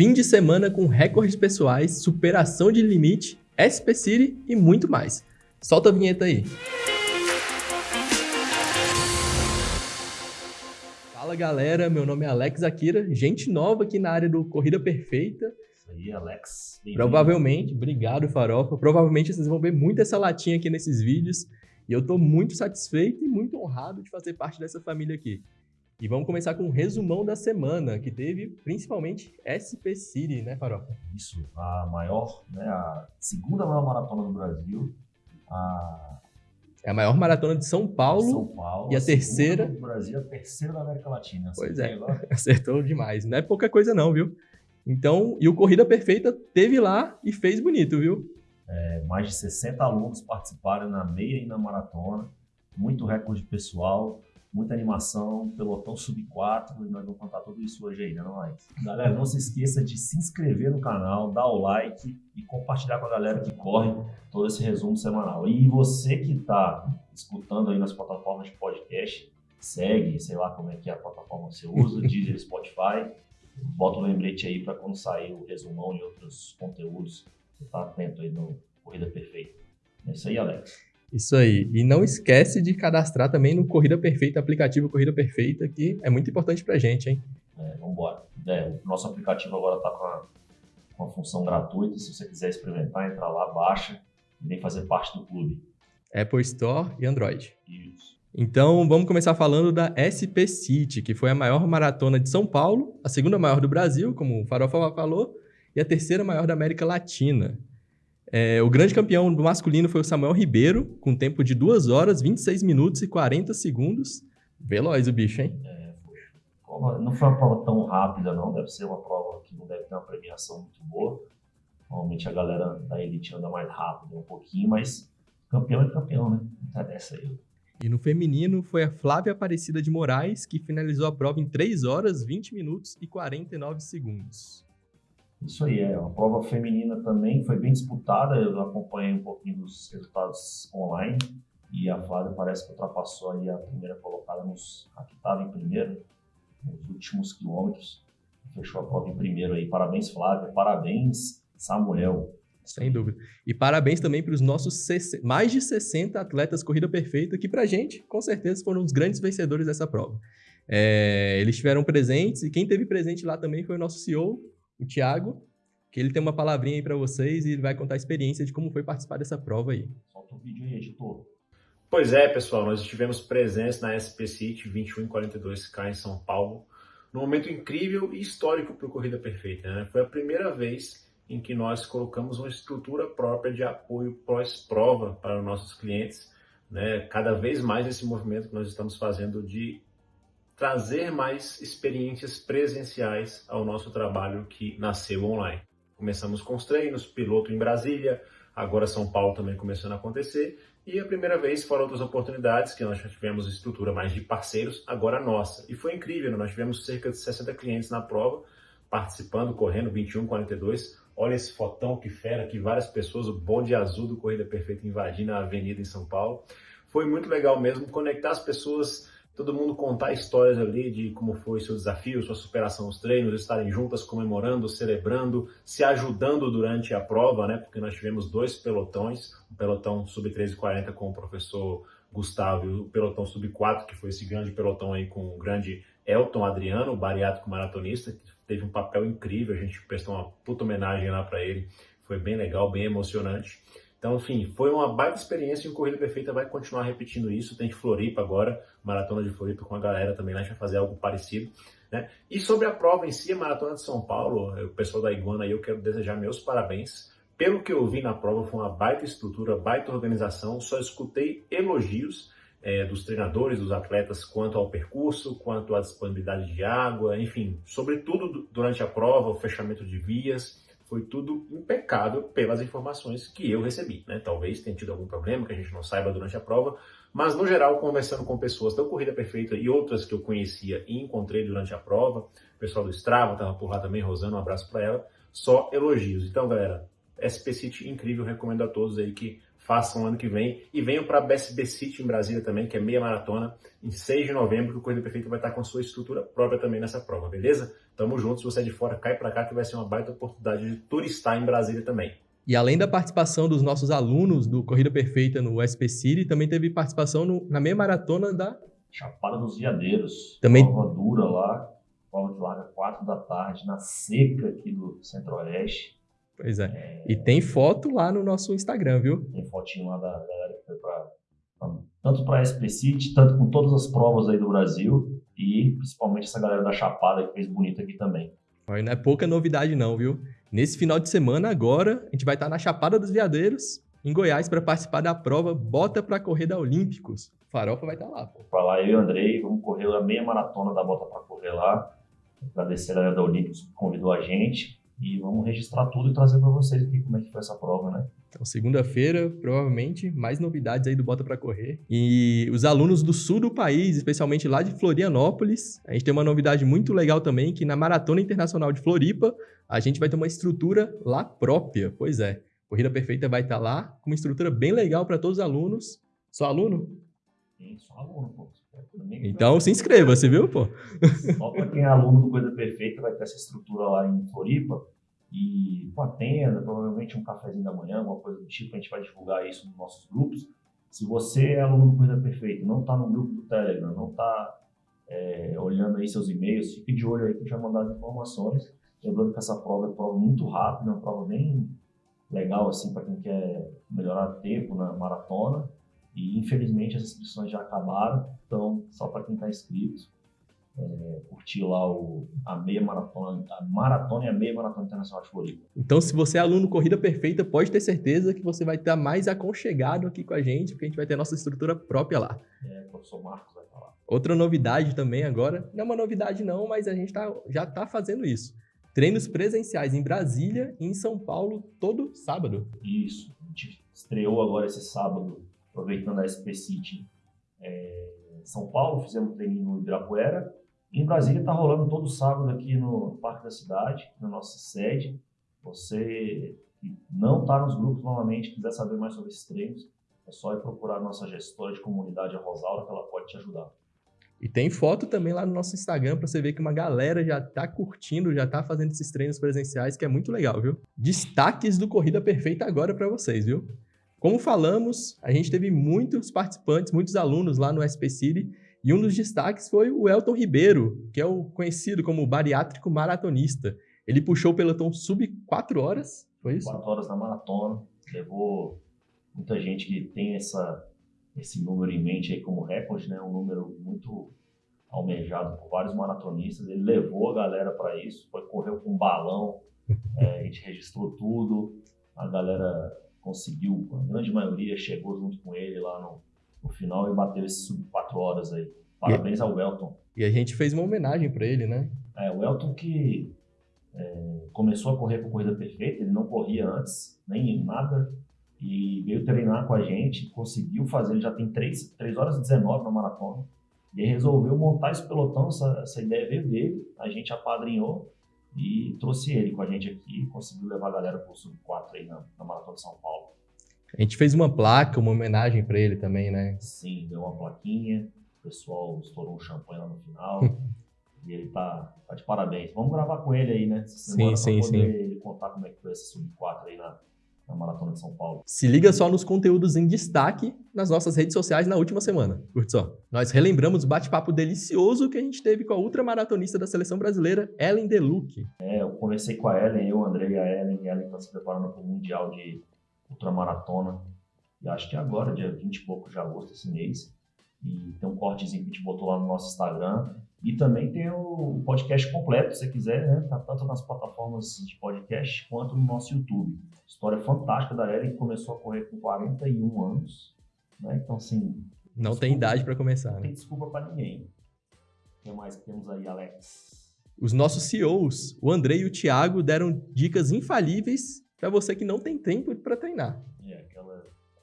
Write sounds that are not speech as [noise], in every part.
Fim de semana com recordes pessoais, superação de limite, SP City e muito mais. Solta a vinheta aí. Fala galera, meu nome é Alex Akira, gente nova aqui na área do Corrida Perfeita. Isso aí, Alex. Provavelmente, obrigado Farofa, provavelmente vocês vão ver muito essa latinha aqui nesses vídeos e eu estou muito satisfeito e muito honrado de fazer parte dessa família aqui. E vamos começar com um resumão da semana, que teve principalmente SP City, né, Farofa? Isso, a maior, né, a segunda maior maratona do Brasil, a é a maior maratona de São Paulo, São Paulo e a, terceira do Brasil, a terceira da América Latina. Pois é, [laughs] acertou demais. Não é pouca coisa não, viu? Então, e o Corrida Perfeita teve lá e fez bonito, viu? É, mais de 60 alunos participaram na meia e na maratona, muito recorde pessoal, muita animação, pelotão sub-4, e nós vamos contar tudo isso hoje aí, né, não é? Galera, não se esqueça de se inscrever no canal, dar o like e compartilhar com a galera que corre todo esse resumo semanal. E você que está escutando aí nas plataformas de podcast, segue, sei lá como é que é a plataforma que você usa, [laughs] Deezer, Spotify, bota o um lembrete aí para quando sair o resumão e outros conteúdos, você tá atento aí no Corrida Perfeita. É isso aí, Alex. Isso aí. E não esquece de cadastrar também no Corrida Perfeita, aplicativo Corrida Perfeita, que é muito importante pra gente, hein? É, vambora. É, o nosso aplicativo agora está com a, com a função gratuita. Se você quiser experimentar, entra lá, baixa e vem fazer parte do clube. Apple Store e Android. Isso. Então, vamos começar falando da SP City, que foi a maior maratona de São Paulo, a segunda maior do Brasil, como o Farofa falou, e a terceira maior da América Latina. É, o grande campeão do masculino foi o Samuel Ribeiro, com tempo de 2 horas, 26 minutos e 40 segundos. Veloz o bicho, hein? É, foi. Não foi uma prova tão rápida, não. Deve ser uma prova que não deve ter uma premiação muito boa. Normalmente a galera da elite anda mais rápido um pouquinho, mas campeão é campeão, né? Não tá dessa aí. E no feminino foi a Flávia Aparecida de Moraes, que finalizou a prova em 3 horas, 20 minutos e 49 segundos. Isso aí, é. A prova feminina também foi bem disputada, eu acompanhei um pouquinho dos resultados online e a Flávia parece que ultrapassou aí a primeira colocada nos, a que estava em primeiro, nos últimos quilômetros, fechou a prova em primeiro aí. Parabéns, Flávia, parabéns, Samuel. Sem dúvida. E parabéns também para os nossos mais de 60 atletas corrida perfeita, que para a gente, com certeza, foram os grandes vencedores dessa prova. É, eles estiveram presentes e quem teve presente lá também foi o nosso CEO, o Thiago, que ele tem uma palavrinha aí para vocês e ele vai contar a experiência de como foi participar dessa prova aí. Solta o vídeo aí, editor. Pois é, pessoal, nós estivemos presentes na SP City 2142K em São Paulo, num momento incrível e histórico para o Corrida Perfeita. Né? Foi a primeira vez em que nós colocamos uma estrutura própria de apoio pós-prova para os nossos clientes, né? cada vez mais esse movimento que nós estamos fazendo de trazer mais experiências presenciais ao nosso trabalho que nasceu online. Começamos com os treinos, piloto em Brasília, agora São Paulo também começando a acontecer, e a primeira vez foram outras oportunidades que nós já tivemos estrutura mais de parceiros, agora nossa. E foi incrível, nós tivemos cerca de 60 clientes na prova, participando, correndo 21, 42. Olha esse fotão que fera, que várias pessoas, o bonde azul do Corrida Perfeita invadindo a avenida em São Paulo. Foi muito legal mesmo conectar as pessoas todo mundo contar histórias ali de como foi seu desafio, sua superação nos treinos, estarem juntas comemorando, celebrando, se ajudando durante a prova, né? Porque nós tivemos dois pelotões, o pelotão sub-1340 com o professor Gustavo e o pelotão sub-4, que foi esse grande pelotão aí com o grande Elton Adriano, bariátrico maratonista, que teve um papel incrível, a gente prestou uma puta homenagem lá para ele, foi bem legal, bem emocionante. Então, enfim, foi uma baita experiência e o Corrida Perfeita vai continuar repetindo isso. Tem Floripa agora, Maratona de Floripa com a galera também, lá a gente vai fazer algo parecido. Né? E sobre a prova em si, a Maratona de São Paulo, o pessoal da Iguana aí, eu quero desejar meus parabéns. Pelo que eu vi na prova, foi uma baita estrutura, baita organização, só escutei elogios é, dos treinadores, dos atletas, quanto ao percurso, quanto à disponibilidade de água, enfim, sobretudo durante a prova, o fechamento de vias, foi tudo impecável pelas informações que eu recebi. Né? Talvez tenha tido algum problema que a gente não saiba durante a prova, mas no geral, conversando com pessoas da Corrida Perfeita e outras que eu conhecia e encontrei durante a prova, o pessoal do Strava estava por lá também, Rosana, um abraço para ela, só elogios. Então, galera, SP City incrível, recomendo a todos aí que façam ano que vem. E venham para a BSB City em Brasília também, que é meia maratona, em 6 de novembro, que o Corrida Perfeita vai estar com sua estrutura própria também nessa prova, beleza? Tamo junto, se você é de fora, cai para cá que vai ser uma baita oportunidade de turistar em Brasília também. E além da participação dos nossos alunos do Corrida Perfeita no SP City, também teve participação no, na meia maratona da Chapada dos Veadeiros. Também- Prova dura lá. Prova que larga 4 da tarde, na seca aqui do Centro-Oeste. Pois é. E tem foto lá no nosso Instagram, viu? Tem fotinho lá da galera que foi pra, pra- tanto para a SP City, tanto com todas as provas aí do Brasil. E principalmente essa galera da Chapada que fez bonito aqui também. Não é pouca novidade não, viu? Nesse final de semana agora, a gente vai estar na Chapada dos Veadeiros, em Goiás, para participar da prova Bota para Correr da Olímpicos. Farofa vai estar lá, pô. Pra lá, eu e o Andrei, vamos correr a meia maratona da Bota para Correr lá. Agradecer a galera da Olímpicos que convidou a gente. E vamos registrar tudo e trazer para vocês aqui como é que foi essa prova, né? Então, segunda-feira, provavelmente, mais novidades aí do Bota para Correr. E os alunos do sul do país, especialmente lá de Florianópolis, a gente tem uma novidade muito legal também, que na Maratona Internacional de Floripa, a gente vai ter uma estrutura lá própria. Pois é, Corrida Perfeita vai estar lá, com uma estrutura bem legal para todos os alunos. Só aluno? Tem só aluno, pô. Então se inscreva, você viu, pô? Só para quem é aluno do Coisa Perfeita vai ter essa estrutura lá em Floripa e com a tenda, provavelmente um cafezinho da manhã, alguma coisa do tipo, a gente vai divulgar isso nos nossos grupos. Se você é aluno do Coisa Perfeita, não está no grupo do Telegram, não está olhando aí seus e-mails, fique de olho aí que a gente vai mandar as informações. Lembrando que essa prova é uma prova muito rápida, uma prova bem legal assim para quem quer melhorar tempo na maratona. E infelizmente as inscrições já acabaram, então só para quem está inscrito, é, curtir lá o, a meia maratona, a maratona e a meia maratona internacional de Floripa. Então, se você é aluno Corrida Perfeita, pode ter certeza que você vai estar mais aconchegado aqui com a gente, porque a gente vai ter a nossa estrutura própria lá. É, o professor Marcos vai falar. Outra novidade também agora, não é uma novidade não, mas a gente tá, já está fazendo isso. Treinos presenciais em Brasília e em São Paulo todo sábado. Isso, a gente estreou agora esse sábado, aproveitando a SP City é, São Paulo, fizemos treininho no Ibirapuera. Em Brasília está rolando todo sábado aqui no Parque da Cidade, na nossa sede. Você que não está nos grupos novamente, quiser saber mais sobre esses treinos, é só ir procurar a nossa gestora de comunidade, a Rosaura, que ela pode te ajudar. E tem foto também lá no nosso Instagram para você ver que uma galera já tá curtindo, já tá fazendo esses treinos presenciais, que é muito legal, viu? Destaques do Corrida Perfeita agora para vocês, viu? Como falamos, a gente teve muitos participantes, muitos alunos lá no SP City, e um dos destaques foi o Elton Ribeiro, que é o conhecido como bariátrico maratonista. Ele puxou o pelotão sub 4 horas, foi isso? 4 horas na maratona, levou muita gente que tem essa, esse número em mente aí como recorde, né? Um número muito almejado por vários maratonistas. Ele levou a galera para isso, foi correu com um balão, [laughs] é, a gente registrou tudo, a galera conseguiu, a grande maioria chegou junto com ele lá no, no final e bateu esse sub 4 horas aí. Parabéns ao Elton. E a gente fez uma homenagem para ele, né? É, o Elton que é, começou a correr com corrida perfeita, ele não corria antes, nem nada, e veio treinar com a gente, conseguiu fazer, ele já tem 3, 3 horas e 19 na maratona, e resolveu montar esse pelotão, essa, essa ideia veio dele, a gente apadrinhou e trouxe ele com a gente aqui, conseguiu levar a galera pro Sub-4 aí na, na Maratona de São Paulo. A gente fez uma placa, uma homenagem para ele também, né? Sim, deu uma plaquinha, o pessoal estourou um champanhe lá no final. [laughs] e ele tá, tá de parabéns. Vamos gravar com ele aí, né? Sim, sim, sim. ele contar como é que foi esse Sub-4 aí na, na Maratona de São Paulo. Se liga só nos conteúdos em destaque nas nossas redes sociais na última semana. Curte só. Nós relembramos o bate-papo delicioso que a gente teve com a ultramaratonista da seleção brasileira, Ellen Deluc. É, eu conversei com a Ellen, eu, Andrei e a Ellen, e a Ellen está se preparando para o Mundial de Ultramaratona. E acho que agora, dia 20 e pouco de agosto, esse mês. E tem um cortezinho que a gente botou lá no nosso Instagram. E também tem o podcast completo, se você quiser, né? Tá tanto nas plataformas de podcast quanto no nosso YouTube. História fantástica da Ellen, que começou a correr com 41 anos. Né? Então, assim, Não tem idade para começar, não né? tem desculpa para ninguém. O que mais que temos aí, Alex? Os nossos CEOs, o André e o Thiago, deram dicas infalíveis para você que não tem tempo para treinar.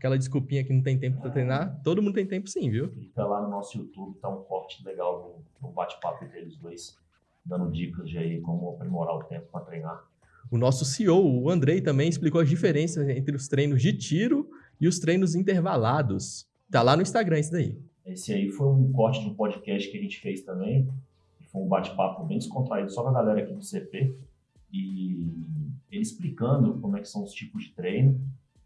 Aquela Aquela desculpinha que não tem tempo para treinar, todo mundo tem tempo sim, viu? Clica lá no nosso YouTube, tá um corte legal no, no bate-papo entre eles dois, dando dicas de aí como aprimorar o tempo para treinar. O nosso CEO, o Andrei, também explicou as diferenças entre os treinos de tiro e os treinos intervalados. Tá lá no Instagram isso daí. Esse aí foi um corte de um podcast que a gente fez também. Foi um bate-papo bem descontraído só com a galera aqui do CP. E ele explicando como é que são os tipos de treino,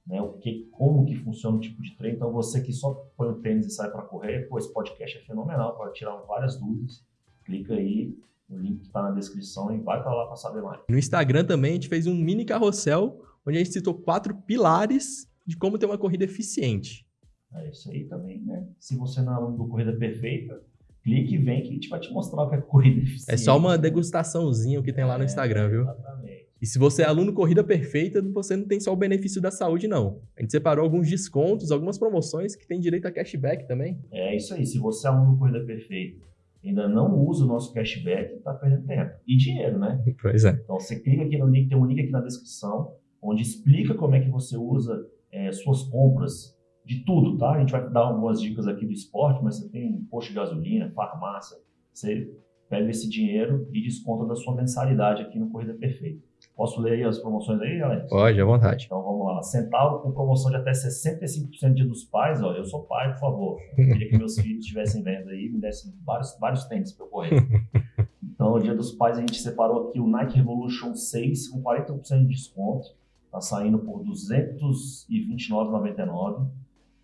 né? O que, como que funciona o tipo de treino. Então você que só põe o tênis e sai para correr, pô, esse podcast é fenomenal para tirar várias dúvidas. Clica aí, o link está na descrição e vai para lá para saber mais. No Instagram também a gente fez um mini carrossel onde a gente citou quatro pilares de como ter uma corrida eficiente. É isso aí também, né? Se você não é aluno do Corrida Perfeita, clique e vem que a gente vai te mostrar o que é corrida eficiente. É só uma degustaçãozinha que tem lá no é, Instagram, viu? Exatamente. E se você é aluno Corrida Perfeita, você não tem só o benefício da saúde, não. A gente separou alguns descontos, algumas promoções que tem direito a cashback também. É isso aí. Se você é aluno Corrida Perfeita ainda não usa o nosso cashback, está perdendo tempo. E dinheiro, né? [laughs] Pois é. Então você clica aqui no link, tem um link aqui na descrição, onde explica como é que você usa é, suas compras de tudo, tá? A gente vai dar algumas dicas aqui do esporte, mas você tem posto de gasolina, farmácia, você pega esse dinheiro e desconta da sua mensalidade aqui no Corrida Perfeita. Posso ler aí as promoções aí, Alex? Pode, à vontade. Então vamos lá. Centauro com promoção de até 65% dia dos pais. Ó, eu sou pai, por favor. Eu queria que meus filhos estivessem vendo aí e me dessem vários, vários tênis para eu correr. [laughs] Então, no dia dos pais, a gente separou aqui o Nike Revolution 6 com 40% de desconto. Está saindo por R$ 229,99.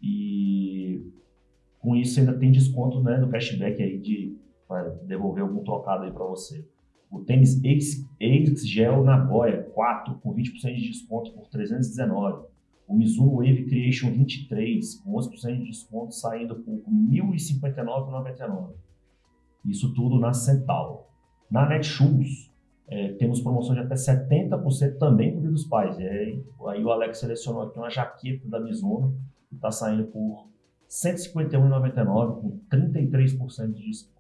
E com isso ainda tem desconto né, do cashback aí de para devolver algum trocado aí para você. O tênis Ace Gel Nagoya 4 com 20% de desconto por 319. O Mizuno Wave Creation 23 com 11% de desconto saindo por 1.059,99. Isso tudo na Centauro. Na Netshoes é, temos promoção de até 70% também por Dia dos Pais. aí o Alex selecionou aqui uma jaqueta da Mizuno que está saindo por R$ 151,99 com 33% de desconto.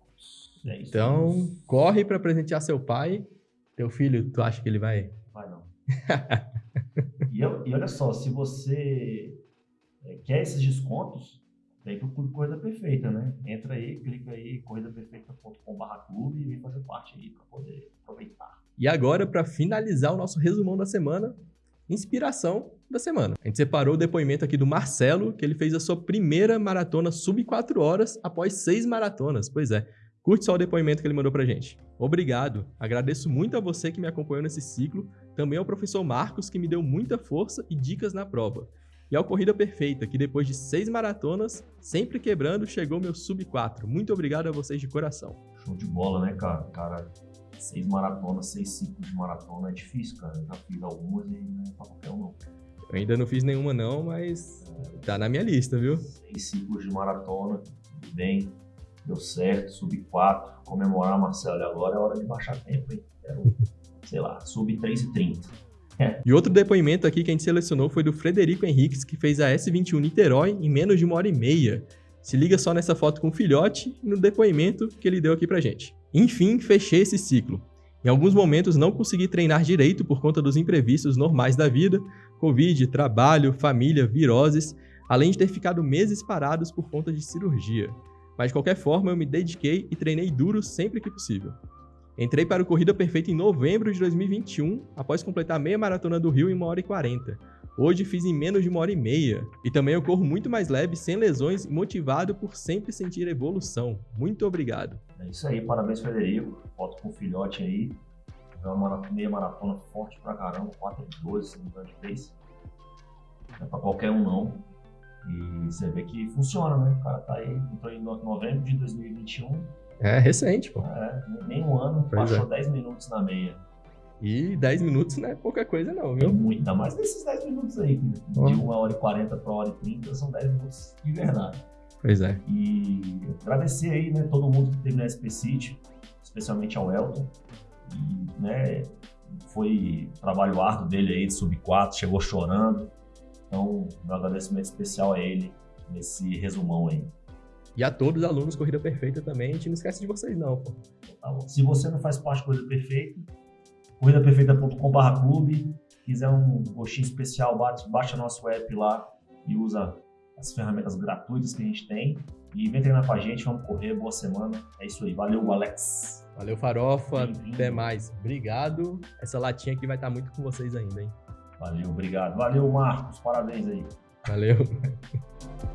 É então, corre para presentear seu pai. Teu filho, tu acha que ele vai? Vai não. [laughs] e, eu, e, olha só, se você é, quer esses descontos, vem pro Clube Corrida Perfeita, né? Entra aí, clica aí, corridaperfeita.com.br clube e vem fazer parte aí para poder aproveitar. E agora, para finalizar o nosso resumão da semana, inspiração da semana. A gente separou o depoimento aqui do Marcelo, que ele fez a sua primeira maratona sub 4 horas após seis maratonas. Pois é, Curte só o depoimento que ele mandou pra gente. Obrigado. Agradeço muito a você que me acompanhou nesse ciclo, também ao professor Marcos, que me deu muita força e dicas na prova. E ao Corrida Perfeita, que depois de seis maratonas, sempre quebrando, chegou meu sub 4. Muito obrigado a vocês de coração. Show de bola, né, cara? Cara, seis maratonas, seis ciclos de maratona é difícil, cara. Eu já fiz algumas e não é pra qualquer um, não. Eu ainda não fiz nenhuma, não, mas tá na minha lista, viu? Seis ciclos de maratona, bem deu certo, sub 4, comemorar, Marcelo, agora é hora de baixar tempo, hein? Quero, sei lá, sub 3,30. É. E outro depoimento aqui que a gente selecionou foi do Frederico Henriques, que fez a S21 Niterói em menos de uma hora e meia. Se liga só nessa foto com o filhote e no depoimento que ele deu aqui pra gente. Enfim, fechei esse ciclo. Em alguns momentos não consegui treinar direito por conta dos imprevistos normais da vida, Covid, trabalho, família, viroses, além de ter ficado meses parados por conta de cirurgia mas de qualquer forma eu me dediquei e treinei duro sempre que possível. Entrei para o Corrida Perfeita em novembro de 2021, após completar meia maratona do Rio em 1 hora e 40. Hoje fiz em menos de uma hora e meia. E também eu corro muito mais leve, sem lesões e motivado por sempre sentir evolução. Muito obrigado. É isso aí, parabéns Frederico. Foto com o filhote aí. É uma meia maratona forte pra caramba, 4 e 12, se não de pace. Não é pra qualquer um não. E você vê que funciona, né? O cara tá aí, entrou em novembro de 2021. É recente, pô. É, nem um ano, pois baixou é. 10 minutos na meia. E 10 minutos não é pouca coisa, não, viu? É muito, ainda mais nesses 10 minutos aí, de 1 hora e 40 para 1 hora e 30, são 10 minutos de verdade. Pois é. E agradecer aí, né, todo mundo que teve na SP City, especialmente ao Elton. E, né, foi trabalho árduo dele aí de sub 4, chegou chorando. Então, meu agradecimento especial a ele nesse resumão aí. E a todos os alunos Corrida Perfeita também, a gente não esquece de vocês não, pô. Tá Se você não faz parte do Corrida Perfeita, corridaperfeita.com.br clube, quiser um gostinho especial, baixa nosso app lá e usa as ferramentas gratuitas que a gente tem. E vem treinar com a gente, vamos correr, boa semana. É isso aí, valeu Alex. Valeu Farofa, até mais. Obrigado. Essa latinha aqui vai estar muito com vocês ainda, hein? Valeu, obrigado. Valeu, Marcos. Parabéns aí. Valeu. [laughs]